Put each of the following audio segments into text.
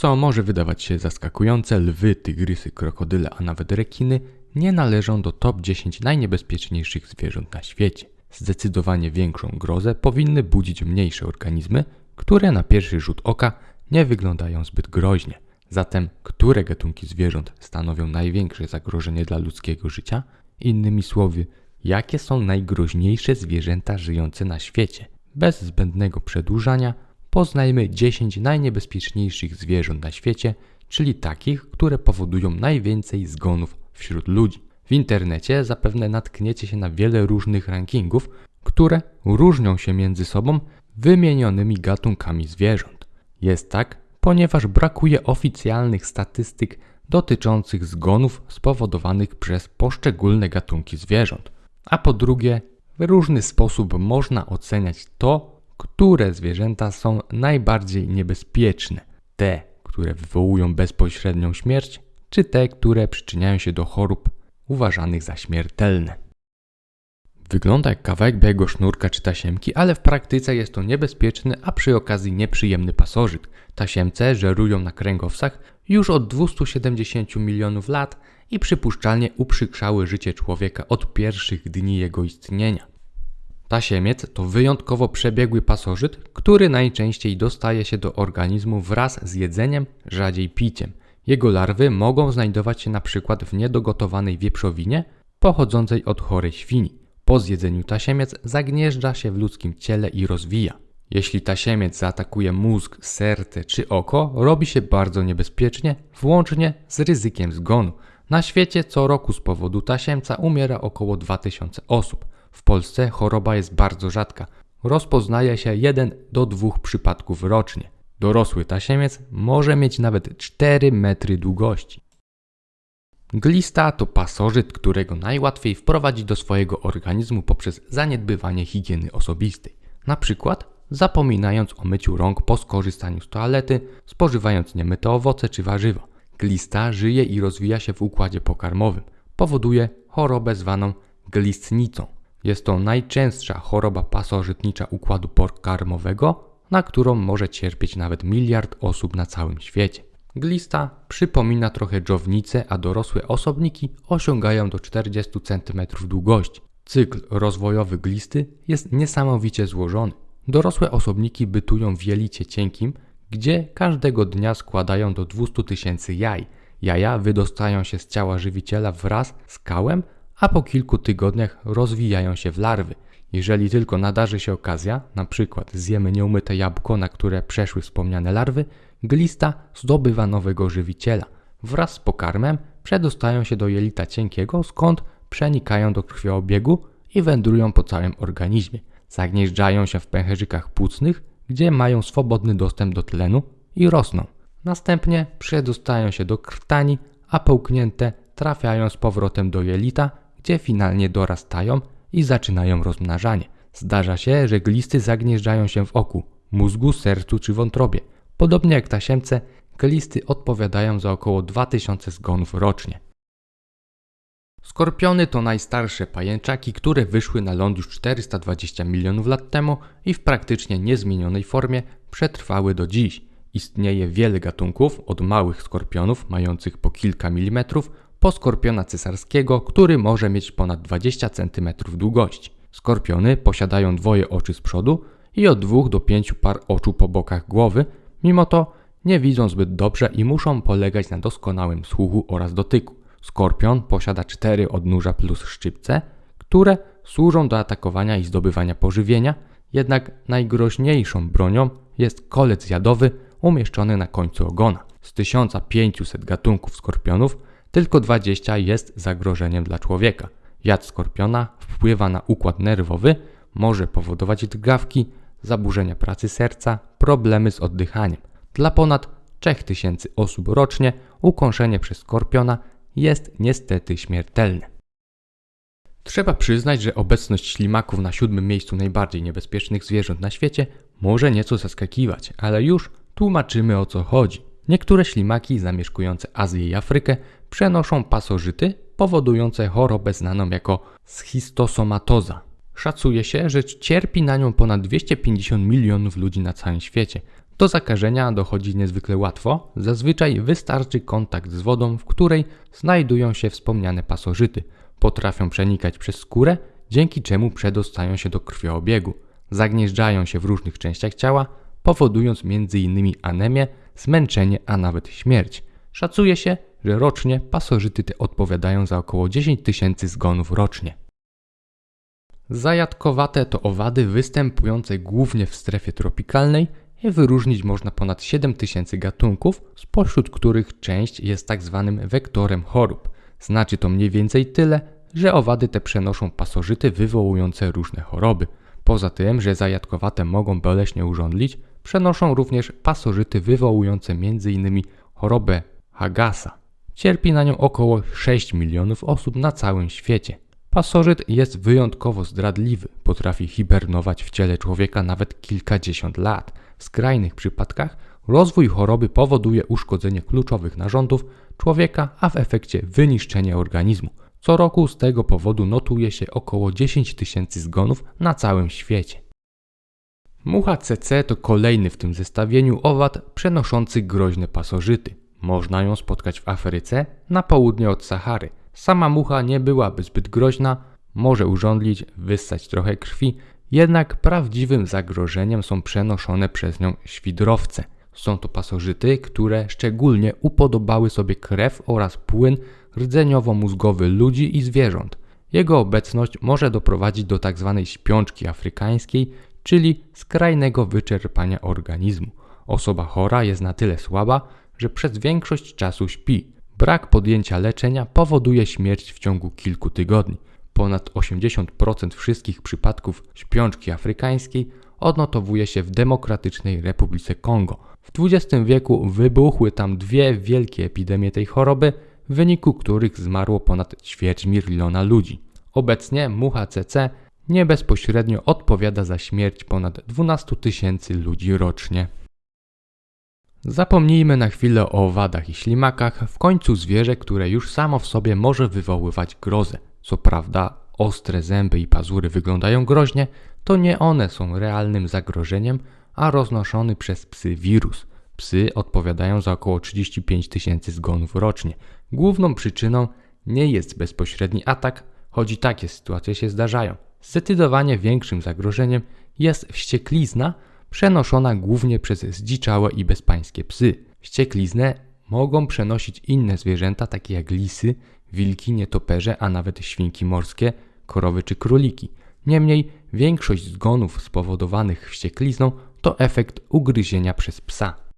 Co może wydawać się zaskakujące, lwy, tygrysy, krokodyle, a nawet rekiny nie należą do top 10 najniebezpieczniejszych zwierząt na świecie. Zdecydowanie większą grozę powinny budzić mniejsze organizmy, które na pierwszy rzut oka nie wyglądają zbyt groźnie. Zatem, które gatunki zwierząt stanowią największe zagrożenie dla ludzkiego życia? Innymi słowy, jakie są najgroźniejsze zwierzęta żyjące na świecie? Bez zbędnego przedłużania, poznajmy 10 najniebezpieczniejszych zwierząt na świecie, czyli takich, które powodują najwięcej zgonów wśród ludzi. W internecie zapewne natkniecie się na wiele różnych rankingów, które różnią się między sobą wymienionymi gatunkami zwierząt. Jest tak, ponieważ brakuje oficjalnych statystyk dotyczących zgonów spowodowanych przez poszczególne gatunki zwierząt. A po drugie, w różny sposób można oceniać to, które zwierzęta są najbardziej niebezpieczne. Te, które wywołują bezpośrednią śmierć, czy te, które przyczyniają się do chorób uważanych za śmiertelne. Wygląda jak kawałek białego sznurka czy tasiemki, ale w praktyce jest to niebezpieczny, a przy okazji nieprzyjemny pasożyt. Tasiemce żerują na kręgowcach już od 270 milionów lat i przypuszczalnie uprzykrzały życie człowieka od pierwszych dni jego istnienia. Tasiemiec to wyjątkowo przebiegły pasożyt, który najczęściej dostaje się do organizmu wraz z jedzeniem, rzadziej piciem. Jego larwy mogą znajdować się przykład w niedogotowanej wieprzowinie pochodzącej od chorej świni. Po zjedzeniu tasiemiec zagnieżdża się w ludzkim ciele i rozwija. Jeśli tasiemiec zaatakuje mózg, serce czy oko, robi się bardzo niebezpiecznie, włącznie z ryzykiem zgonu. Na świecie co roku z powodu tasiemca umiera około 2000 osób. W Polsce choroba jest bardzo rzadka. Rozpoznaje się 1 do 2 przypadków rocznie. Dorosły tasiemiec może mieć nawet 4 metry długości. Glista to pasożyt, którego najłatwiej wprowadzić do swojego organizmu poprzez zaniedbywanie higieny osobistej. Na przykład zapominając o myciu rąk po skorzystaniu z toalety, spożywając niemyte owoce czy warzywa. Glista żyje i rozwija się w układzie pokarmowym. Powoduje chorobę zwaną glistnicą. Jest to najczęstsza choroba pasożytnicza układu pokarmowego, na którą może cierpieć nawet miliard osób na całym świecie. Glista przypomina trochę dżownicę, a dorosłe osobniki osiągają do 40 cm długości. Cykl rozwojowy glisty jest niesamowicie złożony. Dorosłe osobniki bytują w jelicie cienkim, gdzie każdego dnia składają do 200 tysięcy jaj. Jaja wydostają się z ciała żywiciela wraz z kałem, a po kilku tygodniach rozwijają się w larwy. Jeżeli tylko nadarzy się okazja, na przykład zjemy nieumyte jabłko, na które przeszły wspomniane larwy, glista zdobywa nowego żywiciela. Wraz z pokarmem przedostają się do jelita cienkiego, skąd przenikają do krwiobiegu i wędrują po całym organizmie. Zagnieżdżają się w pęcherzykach płucnych, gdzie mają swobodny dostęp do tlenu i rosną. Następnie przedostają się do krtani, a połknięte trafiają z powrotem do jelita, gdzie finalnie dorastają i zaczynają rozmnażanie. Zdarza się, że glisty zagnieżdżają się w oku, mózgu, sercu czy wątrobie. Podobnie jak tasiemce, glisty odpowiadają za około 2000 zgonów rocznie. Skorpiony to najstarsze pajęczaki, które wyszły na ląd już 420 milionów lat temu i w praktycznie niezmienionej formie przetrwały do dziś. Istnieje wiele gatunków, od małych skorpionów mających po kilka milimetrów, po skorpiona cesarskiego, który może mieć ponad 20 cm długości. Skorpiony posiadają dwoje oczy z przodu i od 2 do 5 par oczu po bokach głowy, mimo to nie widzą zbyt dobrze i muszą polegać na doskonałym słuchu oraz dotyku. Skorpion posiada cztery odnóża plus szczypce, które służą do atakowania i zdobywania pożywienia, jednak najgroźniejszą bronią jest kolec jadowy umieszczony na końcu ogona. Z 1500 gatunków skorpionów tylko 20 jest zagrożeniem dla człowieka. Jad skorpiona wpływa na układ nerwowy, może powodować drgawki, zaburzenia pracy serca, problemy z oddychaniem. Dla ponad 3000 osób rocznie ukąszenie przez skorpiona jest niestety śmiertelne. Trzeba przyznać, że obecność ślimaków na siódmym miejscu najbardziej niebezpiecznych zwierząt na świecie może nieco zaskakiwać, ale już tłumaczymy o co chodzi. Niektóre ślimaki zamieszkujące Azję i Afrykę przenoszą pasożyty powodujące chorobę znaną jako schistosomatoza. Szacuje się, że cierpi na nią ponad 250 milionów ludzi na całym świecie. Do zakażenia dochodzi niezwykle łatwo. Zazwyczaj wystarczy kontakt z wodą, w której znajdują się wspomniane pasożyty. Potrafią przenikać przez skórę, dzięki czemu przedostają się do krwiobiegu. Zagnieżdżają się w różnych częściach ciała, powodując m.in. anemię, zmęczenie, a nawet śmierć. Szacuje się, że rocznie pasożyty te odpowiadają za około 10 tysięcy zgonów rocznie. Zajadkowate to owady występujące głównie w strefie tropikalnej i wyróżnić można ponad 7 tysięcy gatunków, spośród których część jest tak zwanym wektorem chorób. Znaczy to mniej więcej tyle, że owady te przenoszą pasożyty wywołujące różne choroby. Poza tym, że zajadkowate mogą boleśnie urządlić, przenoszą również pasożyty wywołujące m.in. chorobę Hagasa. Cierpi na nią około 6 milionów osób na całym świecie. Pasożyt jest wyjątkowo zdradliwy, potrafi hibernować w ciele człowieka nawet kilkadziesiąt lat. W skrajnych przypadkach rozwój choroby powoduje uszkodzenie kluczowych narządów człowieka, a w efekcie wyniszczenie organizmu. Co roku z tego powodu notuje się około 10 tysięcy zgonów na całym świecie. Mucha CC to kolejny w tym zestawieniu owad przenoszący groźne pasożyty. Można ją spotkać w Afryce, na południe od Sahary. Sama mucha nie byłaby zbyt groźna, może urządlić, wyssać trochę krwi, jednak prawdziwym zagrożeniem są przenoszone przez nią świdrowce. Są to pasożyty, które szczególnie upodobały sobie krew oraz płyn rdzeniowo-mózgowy ludzi i zwierząt. Jego obecność może doprowadzić do tzw. Tak śpiączki afrykańskiej, czyli skrajnego wyczerpania organizmu. Osoba chora jest na tyle słaba, że przez większość czasu śpi. Brak podjęcia leczenia powoduje śmierć w ciągu kilku tygodni. Ponad 80% wszystkich przypadków śpiączki afrykańskiej odnotowuje się w Demokratycznej Republice Kongo. W XX wieku wybuchły tam dwie wielkie epidemie tej choroby, w wyniku których zmarło ponad ćwierć miliona ludzi. Obecnie mucha CC nie bezpośrednio odpowiada za śmierć ponad 12 tysięcy ludzi rocznie. Zapomnijmy na chwilę o owadach i ślimakach, w końcu zwierzę, które już samo w sobie może wywoływać grozę. Co prawda, ostre zęby i pazury wyglądają groźnie, to nie one są realnym zagrożeniem, a roznoszony przez psy wirus. Psy odpowiadają za około 35 tysięcy zgonów rocznie. Główną przyczyną nie jest bezpośredni atak, choć i takie sytuacje się zdarzają. Zdecydowanie większym zagrożeniem jest wścieklizna, przenoszona głównie przez zdziczałe i bezpańskie psy. Wściekliznę mogą przenosić inne zwierzęta, takie jak lisy, wilki, nietoperze, a nawet świnki morskie, korowy czy króliki. Niemniej większość zgonów spowodowanych wścieklizną to efekt ugryzienia przez psa.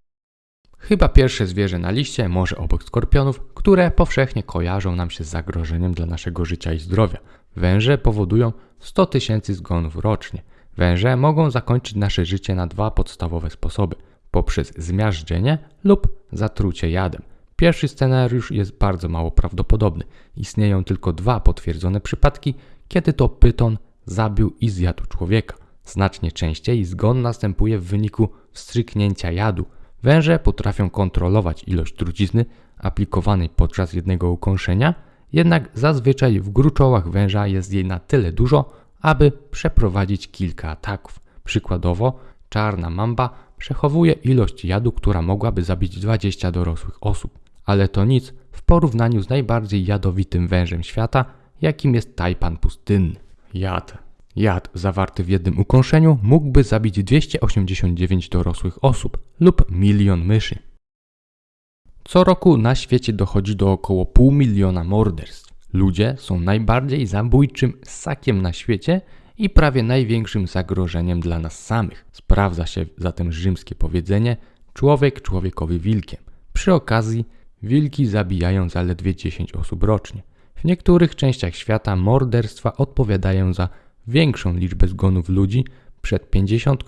Chyba pierwsze zwierzę na liście, może obok skorpionów, które powszechnie kojarzą nam się z zagrożeniem dla naszego życia i zdrowia. Węże powodują 100 tysięcy zgonów rocznie. Węże mogą zakończyć nasze życie na dwa podstawowe sposoby: poprzez zmiażdżenie lub zatrucie jadem. Pierwszy scenariusz jest bardzo mało prawdopodobny. Istnieją tylko dwa potwierdzone przypadki, kiedy to pyton zabił i zjadł człowieka. Znacznie częściej zgon następuje w wyniku wstrzyknięcia jadu. Węże potrafią kontrolować ilość trucizny aplikowanej podczas jednego ukąszenia, jednak zazwyczaj w gruczołach węża jest jej na tyle dużo, aby przeprowadzić kilka ataków. Przykładowo, czarna mamba przechowuje ilość jadu, która mogłaby zabić 20 dorosłych osób. Ale to nic w porównaniu z najbardziej jadowitym wężem świata, jakim jest tajpan pustynny. Jad. Jad zawarty w jednym ukąszeniu mógłby zabić 289 dorosłych osób lub milion myszy. Co roku na świecie dochodzi do około pół miliona morderstw. Ludzie są najbardziej zabójczym ssakiem na świecie i prawie największym zagrożeniem dla nas samych. Sprawdza się zatem rzymskie powiedzenie: człowiek człowiekowi wilkiem. Przy okazji, wilki zabijają zaledwie 10 osób rocznie. W niektórych częściach świata morderstwa odpowiadają za większą liczbę zgonów ludzi przed 50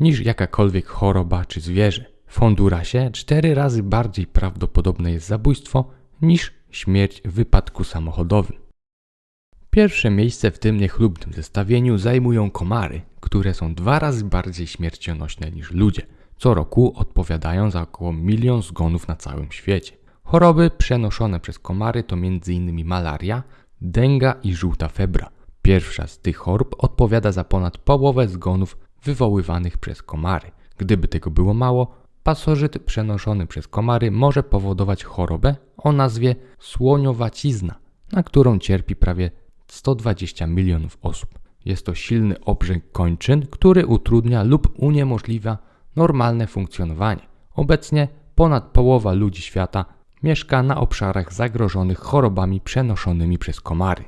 niż jakakolwiek choroba czy zwierzę. W Hondurasie cztery razy bardziej prawdopodobne jest zabójstwo niż śmierć w wypadku samochodowym. Pierwsze miejsce w tym niechlubnym zestawieniu zajmują komary, które są dwa razy bardziej śmiercionośne niż ludzie. Co roku odpowiadają za około milion zgonów na całym świecie. Choroby przenoszone przez komary to m.in. malaria, denga i żółta febra. Pierwsza z tych chorób odpowiada za ponad połowę zgonów wywoływanych przez komary. Gdyby tego było mało, pasożyt przenoszony przez komary może powodować chorobę o nazwie słoniowacizna, na którą cierpi prawie 120 milionów osób. Jest to silny obrzęk kończyn, który utrudnia lub uniemożliwia normalne funkcjonowanie. Obecnie ponad połowa ludzi świata mieszka na obszarach zagrożonych chorobami przenoszonymi przez komary.